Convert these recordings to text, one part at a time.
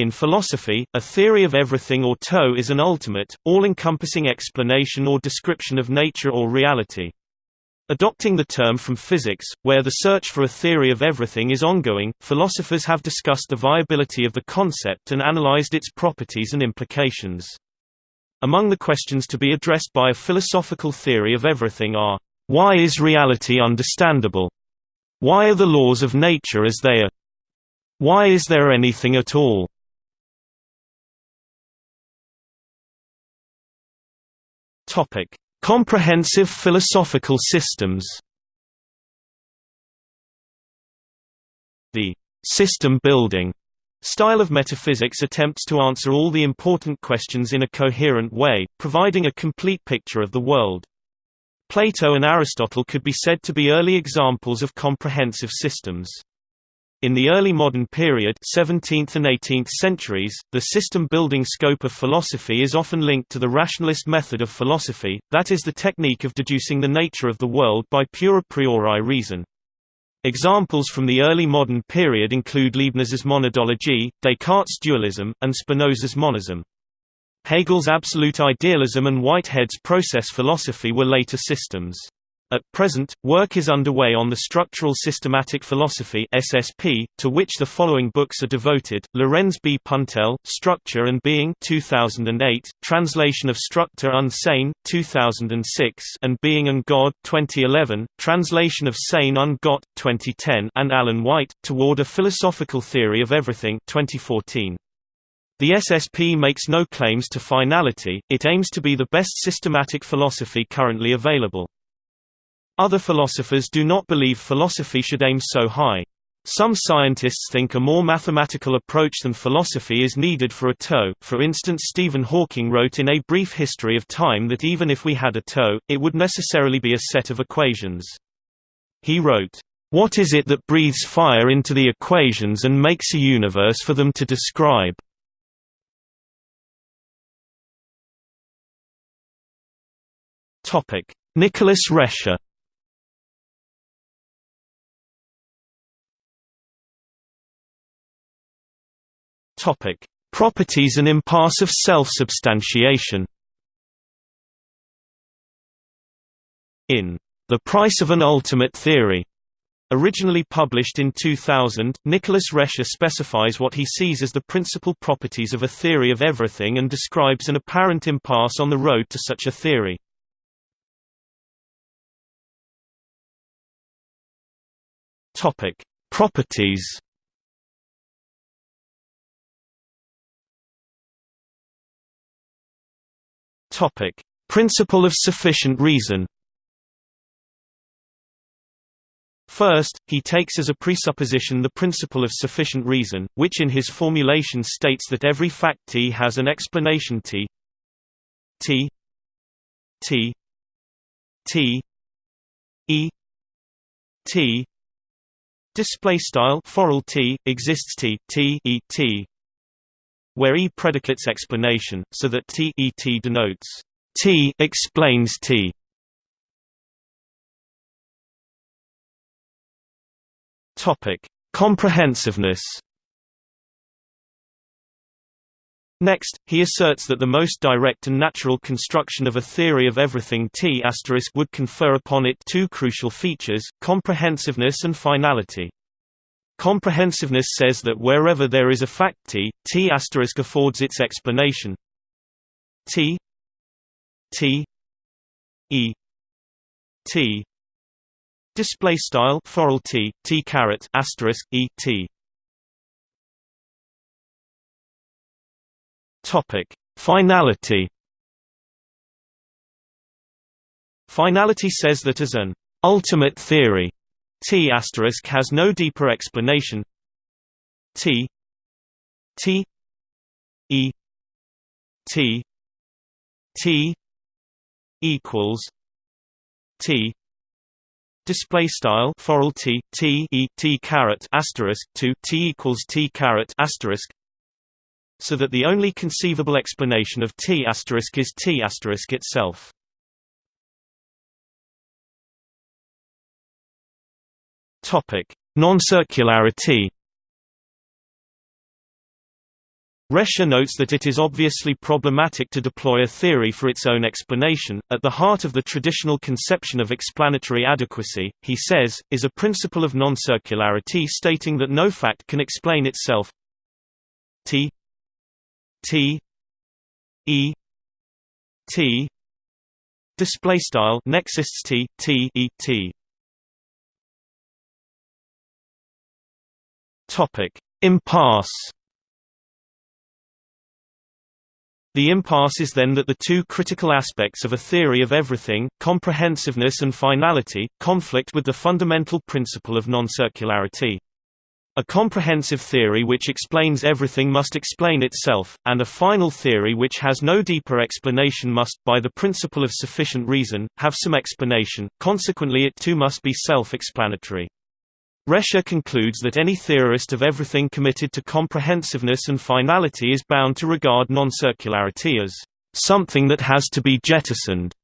In philosophy, a theory of everything or TOE is an ultimate, all-encompassing explanation or description of nature or reality. Adopting the term from physics, where the search for a theory of everything is ongoing, philosophers have discussed the viability of the concept and analyzed its properties and implications. Among the questions to be addressed by a philosophical theory of everything are, why is reality understandable? Why are the laws of nature as they are? Why is there anything at all? Topic: Comprehensive philosophical systems The system-building style of metaphysics attempts to answer all the important questions in a coherent way, providing a complete picture of the world. Plato and Aristotle could be said to be early examples of comprehensive systems. In the early modern period 17th and 18th centuries, the system-building scope of philosophy is often linked to the rationalist method of philosophy, that is the technique of deducing the nature of the world by pure a priori reason. Examples from the early modern period include Leibniz's monadology, Descartes' dualism, and Spinoza's monism. Hegel's absolute idealism and Whitehead's process philosophy were later systems. At present, work is underway on the Structural Systematic Philosophy (SSP), to which the following books are devoted: Lorenz B. Puntel, Structure and Being (2008), translation of Struktur und Sein (2006), and Being and God (2011), translation of Sein und Gott (2010), and Alan White, Toward a Philosophical Theory of Everything (2014). The SSP makes no claims to finality; it aims to be the best systematic philosophy currently available. Other philosophers do not believe philosophy should aim so high. Some scientists think a more mathematical approach than philosophy is needed for a TOE. For instance, Stephen Hawking wrote in A Brief History of Time that even if we had a TOE, it would necessarily be a set of equations. He wrote, What is it that breathes fire into the equations and makes a universe for them to describe? Nicholas Rescher Topic: Properties and impasse of self-substantiation. In The Price of an Ultimate Theory, originally published in 2000, Nicholas Rescher specifies what he sees as the principal properties of a theory of everything and describes an apparent impasse on the road to such a theory. Topic: Properties Topic: Principle of sufficient reason. First, he takes as a presupposition the principle of sufficient reason, which in his formulation states that every fact T has an explanation T. T. T. T. E. T. Display style forall T exists T T E T where E predicates explanation, so that T E T denotes T explains T. Topic: Comprehensiveness. Next, he asserts that the most direct and natural construction of a theory of everything T** would confer upon it two crucial features, comprehensiveness and finality. Comprehensiveness says that wherever there is a fact T, T affords its explanation. T T E T. Display style T T caret asterisk E T. Topic. Finality. Finality says that as an ultimate theory T asterisk has no deeper explanation. T T E T T equals T display style forall T T E T caret asterisk to T equals T caret asterisk so that the only conceivable explanation of T asterisk is T asterisk itself. Non-circularity. Rescher notes that it is obviously problematic to deploy a theory for its own explanation. At the heart of the traditional conception of explanatory adequacy, he says, is a principle of non-circularity stating that no fact can explain itself. T T E T display style nexists T T E T topic impasse The impasse is then that the two critical aspects of a theory of everything, comprehensiveness and finality, conflict with the fundamental principle of non-circularity. A comprehensive theory which explains everything must explain itself, and a final theory which has no deeper explanation must, by the principle of sufficient reason, have some explanation, consequently it too must be self-explanatory. Rescher concludes that any theorist of everything committed to comprehensiveness and finality is bound to regard non-circularity as something that has to be jettisoned.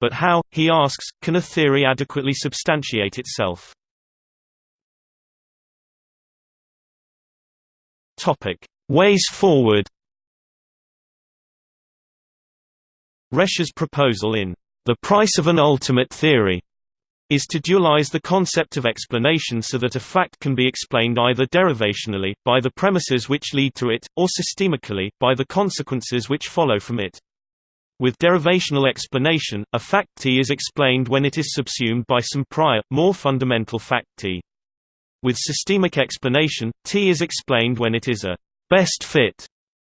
But how, he asks, can a theory adequately substantiate itself? Topic: Ways forward Rescher's proposal in The Price of an Ultimate Theory is to dualize the concept of explanation so that a fact can be explained either derivationally, by the premises which lead to it, or systemically, by the consequences which follow from it. With derivational explanation, a fact T is explained when it is subsumed by some prior, more fundamental fact T. With systemic explanation, T is explained when it is a best fit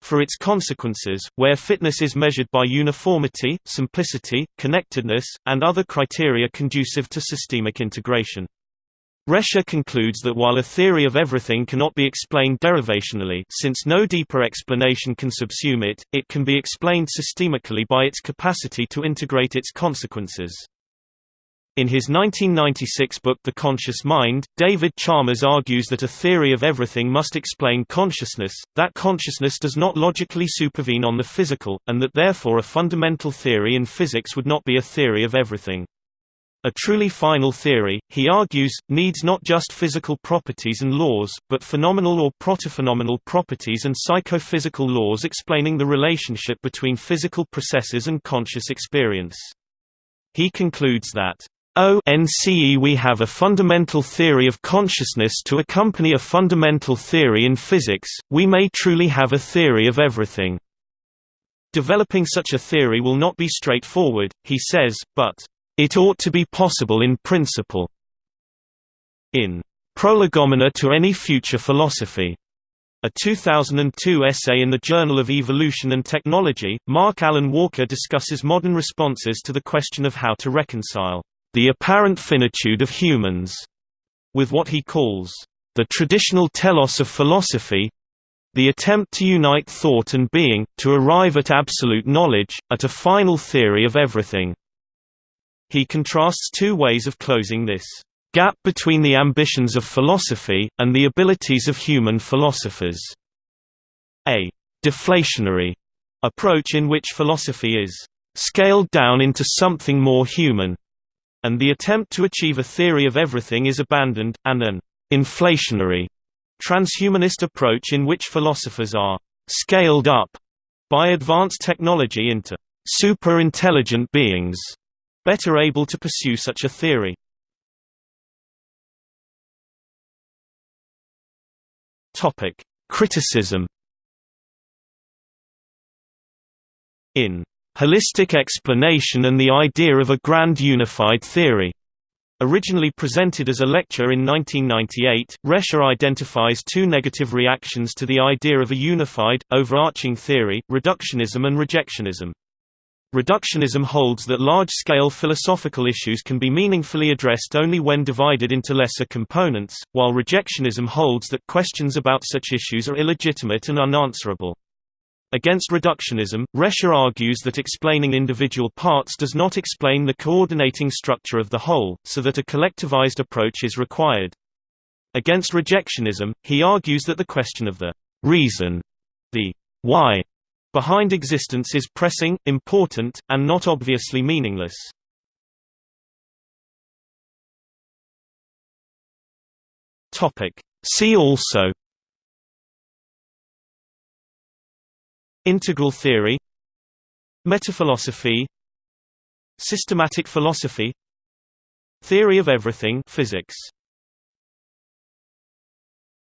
for its consequences, where fitness is measured by uniformity, simplicity, connectedness, and other criteria conducive to systemic integration. Rescher concludes that while a theory of everything cannot be explained derivationally since no deeper explanation can subsume it, it can be explained systemically by its capacity to integrate its consequences. In his 1996 book The Conscious Mind, David Chalmers argues that a theory of everything must explain consciousness, that consciousness does not logically supervene on the physical, and that therefore a fundamental theory in physics would not be a theory of everything. A truly final theory, he argues, needs not just physical properties and laws, but phenomenal or protophenomenal properties and psychophysical laws explaining the relationship between physical processes and conscious experience. He concludes that ONCE we have a fundamental theory of consciousness to accompany a fundamental theory in physics, we may truly have a theory of everything. Developing such a theory will not be straightforward, he says, but, "...it ought to be possible in principle." In Prolegomena to Any Future Philosophy, a 2002 essay in the Journal of Evolution and Technology, Mark Alan Walker discusses modern responses to the question of how to reconcile the apparent finitude of humans, with what he calls the traditional telos of philosophy the attempt to unite thought and being, to arrive at absolute knowledge, at a final theory of everything. He contrasts two ways of closing this gap between the ambitions of philosophy, and the abilities of human philosophers. A deflationary approach in which philosophy is scaled down into something more human, and the attempt to achieve a theory of everything is abandoned, and an inflationary transhumanist approach in which philosophers are scaled up by advanced technology into super-intelligent beings, better able to pursue such a theory. Criticism In Holistic explanation and the idea of a grand unified theory. Originally presented as a lecture in 1998, Rescher identifies two negative reactions to the idea of a unified, overarching theory, reductionism and rejectionism. Reductionism holds that large-scale philosophical issues can be meaningfully addressed only when divided into lesser components, while rejectionism holds that questions about such issues are illegitimate and unanswerable. Against reductionism, Rescher argues that explaining individual parts does not explain the coordinating structure of the whole, so that a collectivized approach is required. Against rejectionism, he argues that the question of the reason, the why, behind existence is pressing, important, and not obviously meaningless. See also Integral theory Metaphilosophy Systematic philosophy Theory of everything physics